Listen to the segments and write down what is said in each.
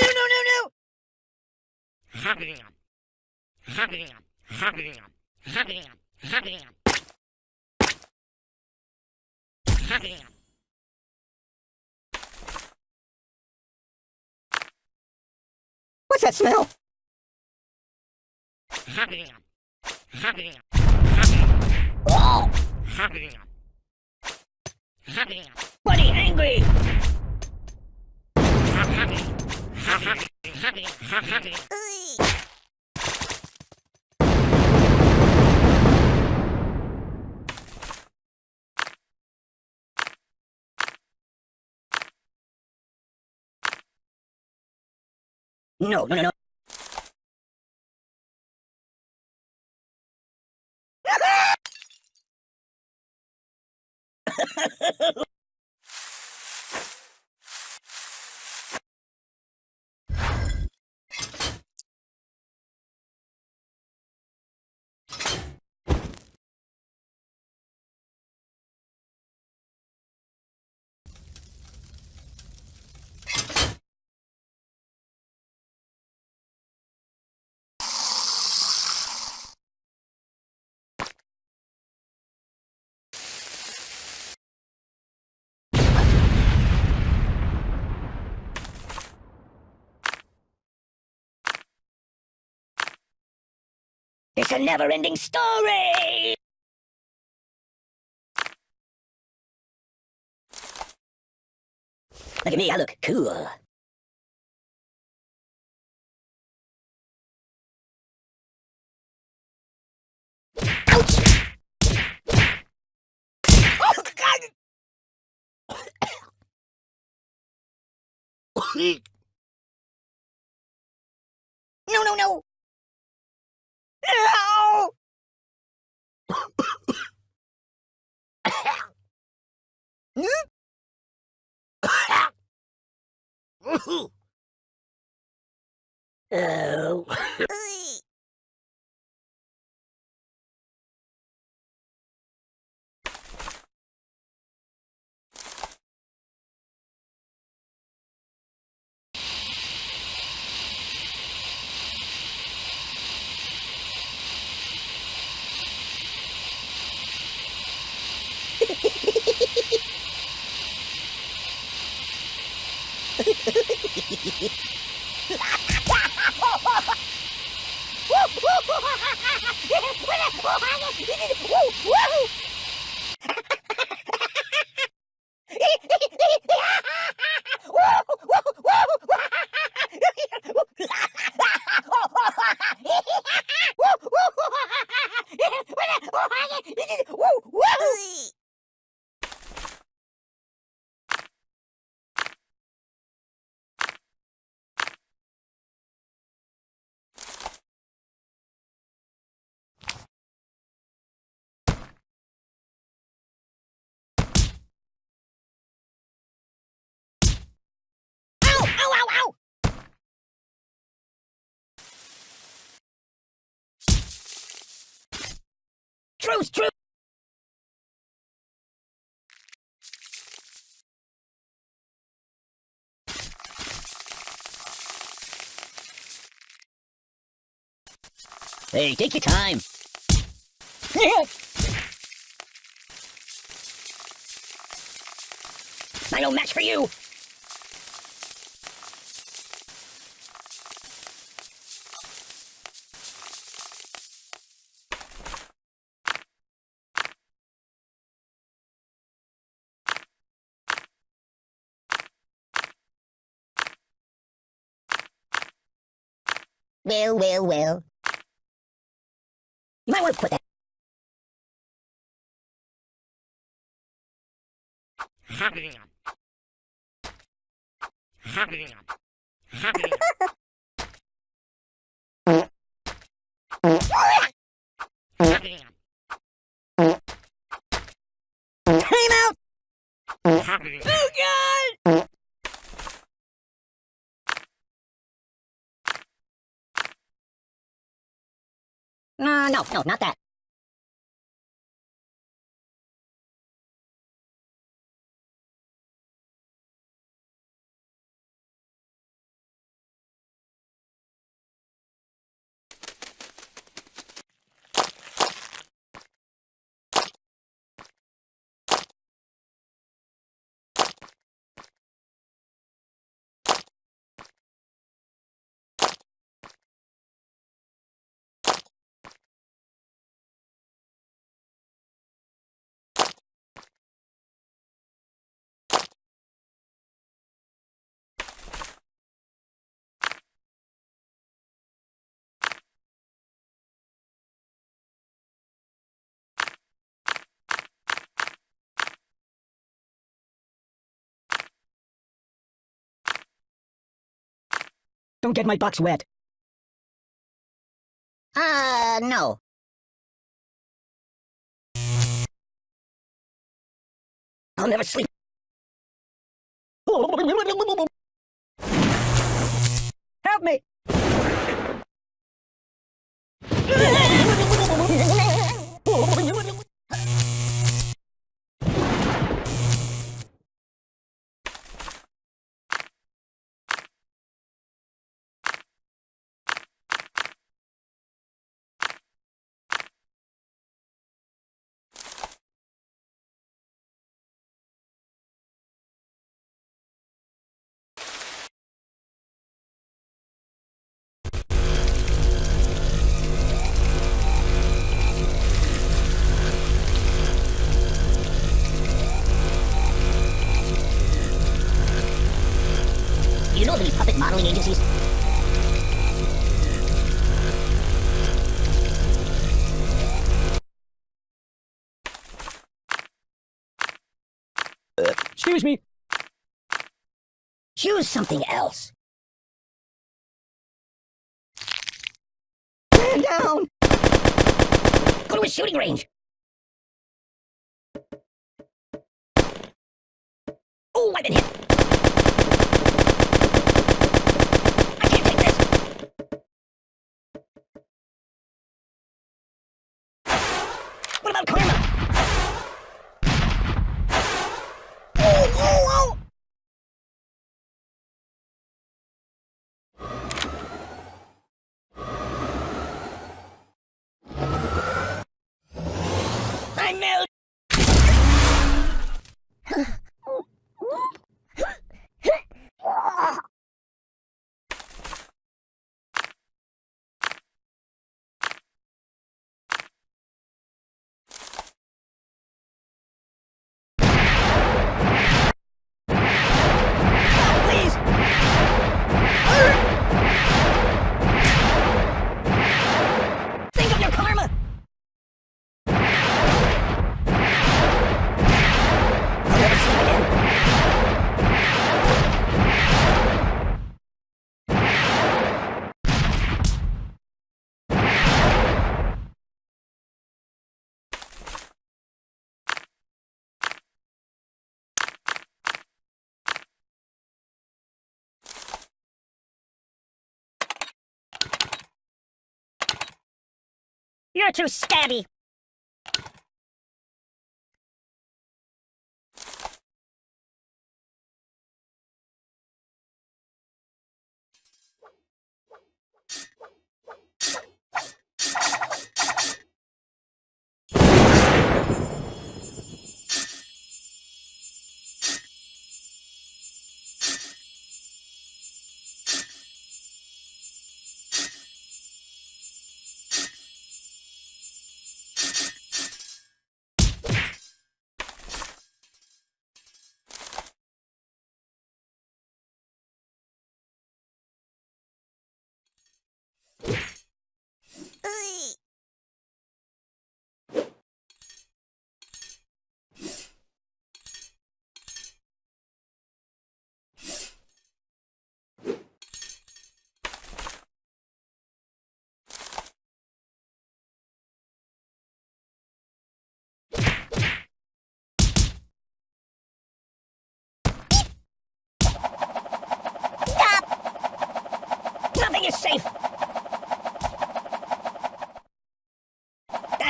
No, no, no, no! What's that smell? Oh! Buddy, angry! No, no, no, no. It's a never-ending story! Look at me, I look cool. Ouch! Oh, God! no, no, no! No! oh. Uh, uh, uh, uh, uh, uh, uh. Truce! Truce! Hey, take your time. I no match for you. Well, well, well. You might want to put that. Time out! Oh god! Uh, no, no, not that. Don't get my box wet. Uh, no. I'll never sleep. Help me! Choose something else. Stand down! Go to a shooting range. Oh, I've been hit. I can't take this. What about karma? Oh, oh, oh! I nailed Please! Think of your karma! I'll never see you again. You're too stabby.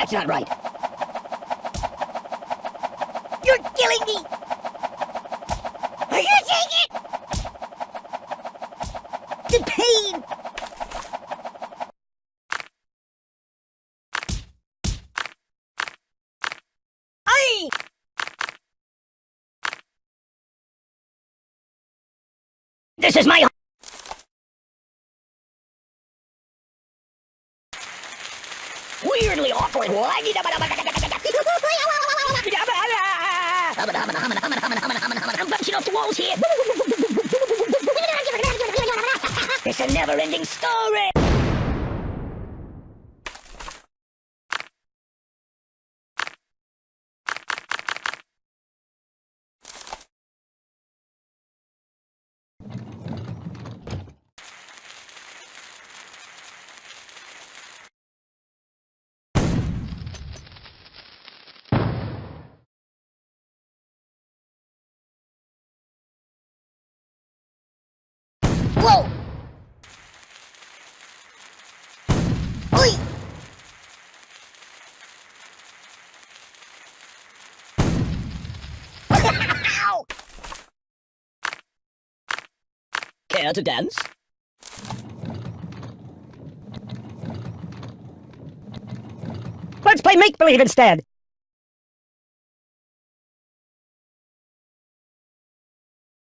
That's not right. You're killing me! Are you seeing it? The pain! I. This is my... Weirdly awkward. It's a never-ending story. To dance? Let's play make-believe instead.